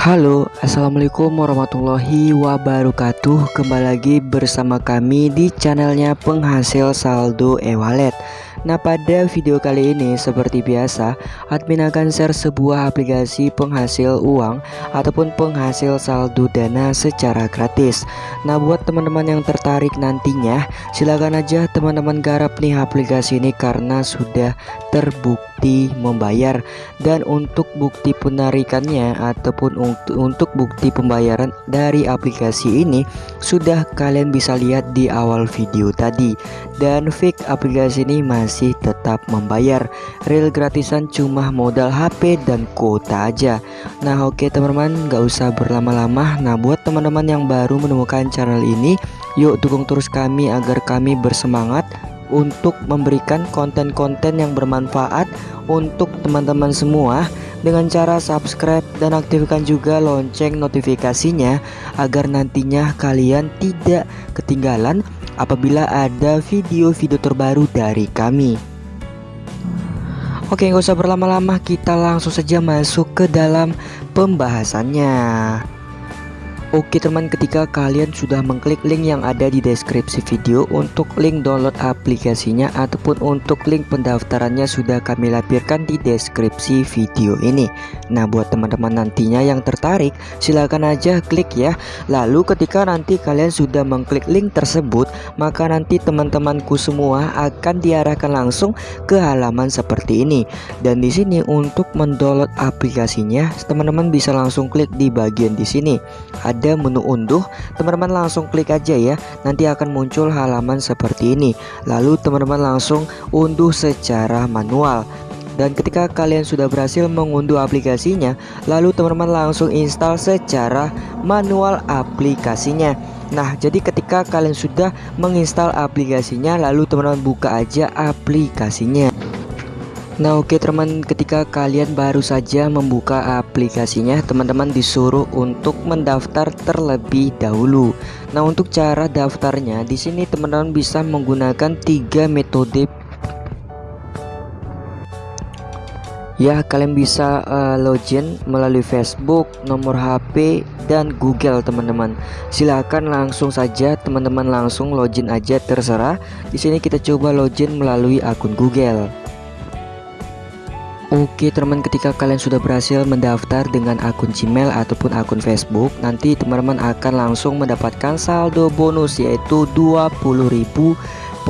Halo, Assalamualaikum warahmatullahi wabarakatuh. Kembali lagi bersama kami di channelnya penghasil saldo e-wallet Nah pada video kali ini seperti biasa admin akan share sebuah aplikasi penghasil uang ataupun penghasil saldo dana secara gratis. Nah buat teman-teman yang tertarik nantinya silakan aja teman-teman garap nih aplikasi ini karena sudah terbukti membayar. Dan untuk bukti penarikannya ataupun untuk bukti pembayaran dari aplikasi ini sudah kalian bisa lihat di awal video tadi. Dan fake aplikasi ini masih masih tetap membayar. Real gratisan cuma modal HP dan kuota aja. Nah oke teman-teman gak usah berlama-lama. Nah buat teman-teman yang baru menemukan channel ini Yuk dukung terus kami agar kami bersemangat untuk memberikan konten-konten yang bermanfaat untuk teman-teman semua. Dengan cara subscribe dan aktifkan juga lonceng notifikasinya agar nantinya kalian tidak ketinggalan apabila ada video-video terbaru dari kami. Oke, nggak usah berlama-lama, kita langsung saja masuk ke dalam pembahasannya. Oke teman ketika kalian sudah mengklik link yang ada di deskripsi video untuk link download aplikasinya ataupun untuk link pendaftarannya sudah kami lampirkan di deskripsi video ini. Nah buat teman-teman nantinya yang tertarik silahkan aja klik ya. Lalu ketika nanti kalian sudah mengklik link tersebut maka nanti teman-temanku semua akan diarahkan langsung ke halaman seperti ini. Dan di sini untuk mendownload aplikasinya teman-teman bisa langsung klik di bagian di sini. Ada ada menu unduh teman-teman langsung klik aja ya. Nanti akan muncul halaman seperti ini. Lalu teman-teman langsung unduh secara manual. Dan ketika kalian sudah berhasil mengunduh aplikasinya lalu teman-teman langsung install secara manual aplikasinya. Nah jadi ketika kalian sudah menginstal aplikasinya lalu teman-teman buka aja aplikasinya Nah oke okay, teman ketika kalian baru saja membuka aplikasinya teman-teman disuruh untuk mendaftar terlebih dahulu Nah untuk cara daftarnya di sini teman-teman bisa menggunakan tiga metode Ya kalian bisa uh, login melalui Facebook, nomor HP, dan Google teman-teman. Silahkan langsung saja teman-teman langsung login aja terserah. Di sini kita coba login melalui akun Google. Oke teman ketika kalian sudah berhasil mendaftar dengan akun Gmail ataupun akun Facebook Nanti teman-teman akan langsung mendapatkan saldo bonus yaitu 20.000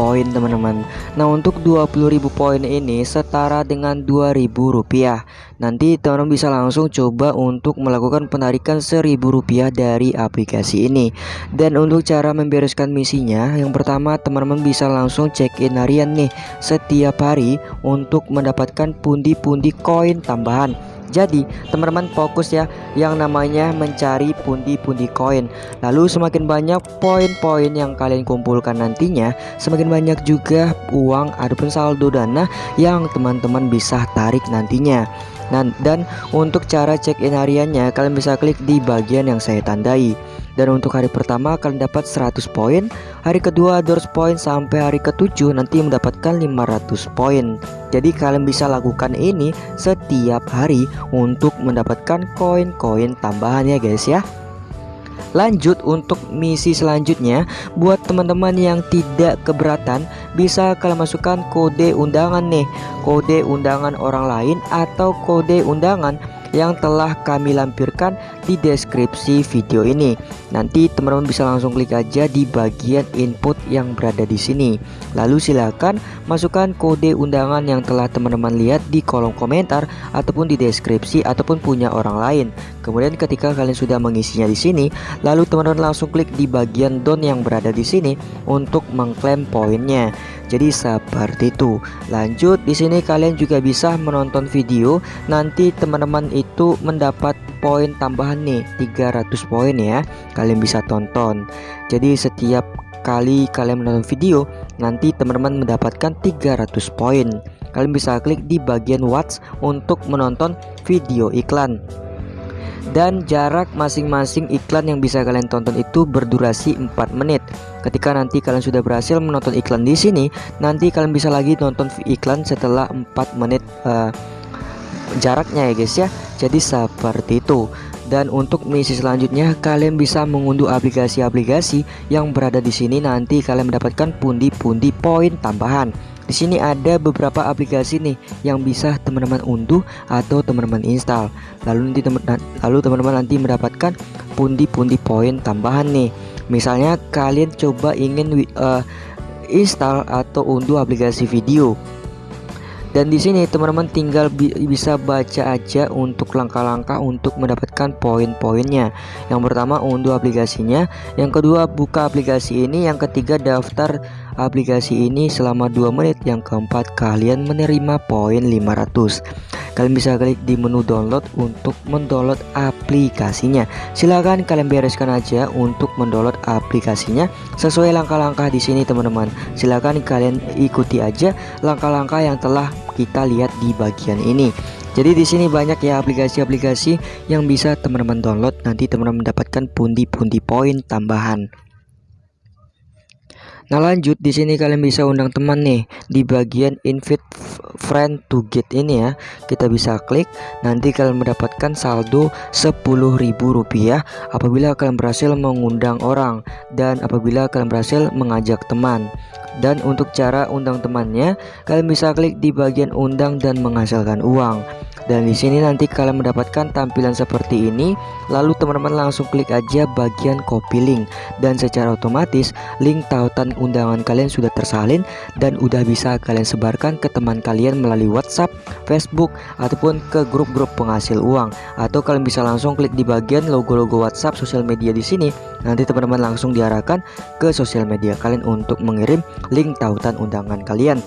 poin teman-teman. Nah untuk 20.000 poin ini setara dengan 2.000 rupiah. Nanti teman-teman bisa langsung coba untuk melakukan penarikan 1.000 rupiah dari aplikasi ini. Dan untuk cara membereskan misinya Yang pertama teman-teman bisa langsung check in harian nih Setiap hari untuk mendapatkan pundi-pundi koin tambahan jadi teman-teman fokus ya yang namanya mencari pundi-pundi koin Lalu semakin banyak poin-poin yang kalian kumpulkan nantinya Semakin banyak juga uang ataupun saldo dana yang teman-teman bisa tarik nantinya Nah, dan untuk cara check in hariannya kalian bisa klik di bagian yang saya tandai. Dan untuk hari pertama kalian dapat 100 poin, hari kedua 200 poin sampai hari ketujuh nanti mendapatkan 500 poin. Jadi kalian bisa lakukan ini setiap hari untuk mendapatkan koin-koin tambahan ya guys ya. Lanjut untuk misi selanjutnya Buat teman-teman yang tidak keberatan Bisa kalian masukkan kode undangan nih Kode undangan orang lain Atau kode undangan yang telah kami lampirkan di deskripsi video ini. Nanti teman-teman bisa langsung klik aja di bagian input yang berada di sini. Lalu silakan masukkan kode undangan yang telah teman-teman lihat di kolom komentar ataupun di deskripsi ataupun punya orang lain. Kemudian ketika kalian sudah mengisinya di sini, lalu teman-teman langsung klik di bagian down yang berada di sini untuk mengklaim poinnya. Jadi seperti itu. Lanjut di sini kalian juga bisa menonton video. Nanti teman-teman itu mendapat poin tambahan nih 300 poin ya. Kalian bisa tonton. Jadi setiap kali kalian menonton video nanti teman-teman mendapatkan 300 poin. Kalian bisa klik di bagian watch untuk menonton video iklan dan jarak masing-masing iklan yang bisa kalian tonton itu berdurasi 4 menit. Ketika nanti kalian sudah berhasil menonton iklan di sini, nanti kalian bisa lagi nonton iklan setelah 4 menit uh, jaraknya ya guys ya. Jadi seperti itu. Dan untuk misi selanjutnya kalian bisa mengunduh aplikasi-aplikasi yang berada di sini nanti kalian mendapatkan pundi-pundi poin tambahan. Di sini ada beberapa aplikasi nih yang bisa teman-teman unduh atau teman-teman install. Lalu nanti teman lalu teman-teman nanti mendapatkan pundi-pundi poin tambahan nih. Misalnya kalian coba ingin uh, install atau unduh aplikasi video dan di sini teman-teman tinggal bi bisa baca aja untuk langkah-langkah untuk mendapatkan poin-poinnya. Yang pertama unduh aplikasinya, yang kedua buka aplikasi ini, yang ketiga daftar aplikasi ini selama 2 menit, yang keempat kalian menerima poin 500. Kalian bisa klik di menu download untuk mendownload aplikasinya. Silahkan kalian bereskan aja untuk mendownload aplikasinya sesuai langkah-langkah di sini teman-teman. Silahkan kalian ikuti aja langkah-langkah yang telah kita lihat di bagian ini. Jadi di sini banyak ya aplikasi-aplikasi yang bisa teman-teman download nanti teman-teman mendapatkan pundi-pundi poin tambahan. Nah lanjut. Di sini kalian bisa undang teman nih di bagian invite friend to get ini ya. Kita bisa klik. Nanti kalian mendapatkan saldo Rp10.000 apabila kalian berhasil mengundang orang dan apabila kalian berhasil mengajak teman. Dan untuk cara undang temannya kalian bisa klik di bagian undang dan menghasilkan uang dan di sini nanti kalian mendapatkan tampilan seperti ini. Lalu teman-teman langsung klik aja bagian copy link. Dan secara otomatis link tautan undangan kalian sudah tersalin dan udah bisa kalian sebarkan ke teman kalian melalui WhatsApp, Facebook ataupun ke grup-grup penghasil uang. Atau kalian bisa langsung klik di bagian logo-logo WhatsApp sosial media di sini. Nanti teman-teman langsung diarahkan ke sosial media kalian untuk mengirim link tautan undangan kalian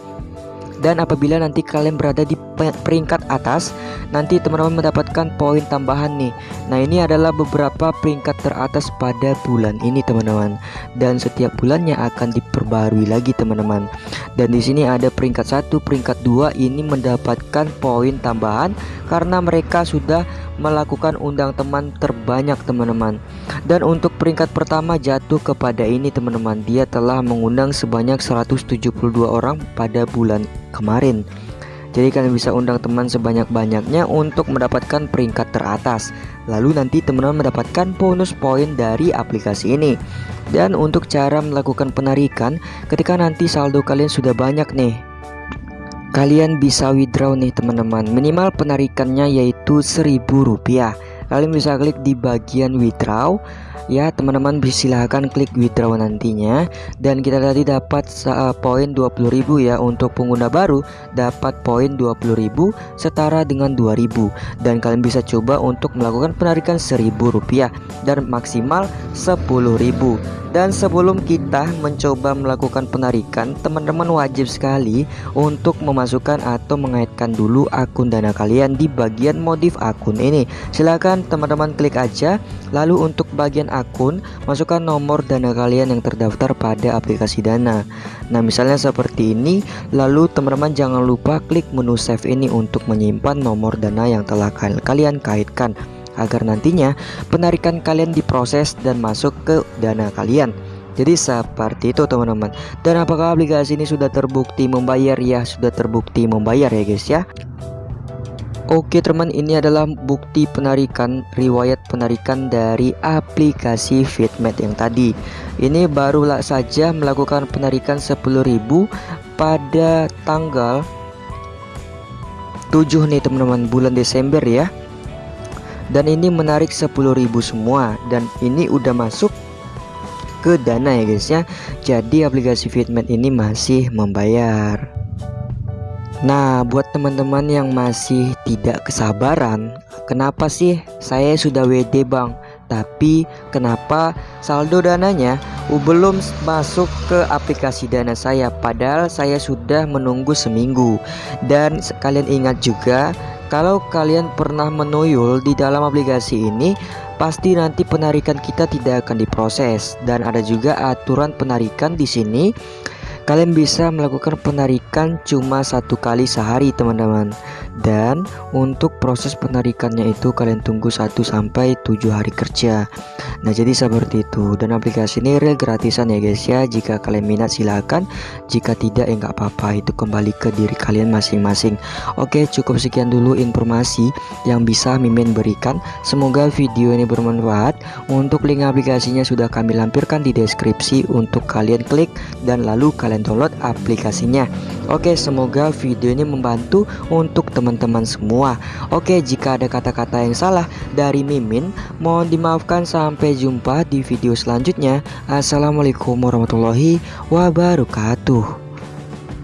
dan apabila nanti kalian berada di peringkat atas nanti teman-teman mendapatkan poin tambahan nih. Nah ini adalah beberapa peringkat teratas pada bulan ini teman-teman. Dan setiap bulannya akan diperbarui lagi teman-teman dan di sini ada peringkat satu peringkat dua ini mendapatkan poin tambahan karena mereka sudah melakukan undang teman terbanyak teman-teman. Dan untuk peringkat pertama jatuh kepada ini teman-teman. Dia telah mengundang sebanyak 172 orang pada bulan kemarin jadi kalian bisa undang teman sebanyak-banyaknya untuk mendapatkan peringkat teratas. Lalu nanti teman-teman mendapatkan bonus poin dari aplikasi ini. Dan untuk cara melakukan penarikan Ketika nanti saldo kalian sudah banyak nih Kalian bisa withdraw nih teman-teman. Minimal penarikannya yaitu seribu rupiah. Kalian bisa klik di bagian withdraw ya teman-teman silahkan klik withdraw nantinya. Dan kita tadi dapat uh, poin 20.000 ya. Untuk pengguna baru dapat poin 20.000 setara dengan 2.000 dan kalian bisa coba untuk melakukan penarikan 1.000 rupiah dan maksimal 10.000 dan sebelum kita mencoba melakukan penarikan, teman-teman wajib sekali untuk memasukkan atau mengaitkan dulu akun dana kalian di bagian modif akun ini. Silahkan teman-teman klik aja, lalu untuk bagian akun, masukkan nomor dana kalian yang terdaftar pada aplikasi dana. Nah misalnya seperti ini, lalu teman-teman jangan lupa klik menu save ini untuk menyimpan nomor dana yang telah kalian kaitkan agar nantinya penarikan kalian diproses dan masuk ke dana kalian. Jadi seperti itu teman-teman. Dan apakah aplikasi ini sudah terbukti membayar ya? Sudah terbukti membayar ya guys ya. Oke teman ini adalah bukti penarikan riwayat penarikan dari aplikasi Fitmet yang tadi. Ini barulah saja melakukan penarikan 10.000 pada tanggal 7 nih teman-teman bulan Desember ya. Dan ini menarik 10.000 semua dan ini udah masuk ke dana ya guys ya. Jadi aplikasi Fitment ini masih membayar Nah buat teman-teman yang masih tidak kesabaran Kenapa sih saya sudah WD bang? Tapi kenapa saldo dananya belum masuk ke aplikasi dana saya? Padahal saya sudah menunggu seminggu. Dan kalian ingat juga kalau kalian pernah menuyul di dalam aplikasi ini, pasti nanti penarikan kita tidak akan diproses. Dan ada juga aturan penarikan di sini. Kalian bisa melakukan penarikan cuma satu kali sehari teman-teman Dan untuk proses penarikannya itu kalian tunggu 1 sampai 7 hari kerja. Nah jadi seperti itu. Dan aplikasi ini real gratisan ya guys ya. Jika kalian minat silahkan Jika tidak ya nggak apa-apa. Itu kembali ke diri kalian masing-masing. Oke cukup sekian dulu informasi yang bisa Mimin berikan. Semoga video ini bermanfaat. Untuk link aplikasinya sudah kami lampirkan di deskripsi. Untuk kalian klik dan lalu kalian download aplikasinya. Oke semoga video ini membantu untuk teman-teman semua. Oke jika ada kata-kata yang salah dari Mimin Mohon dimaafkan. Sampai jumpa di video selanjutnya. Assalamualaikum warahmatullahi wabarakatuh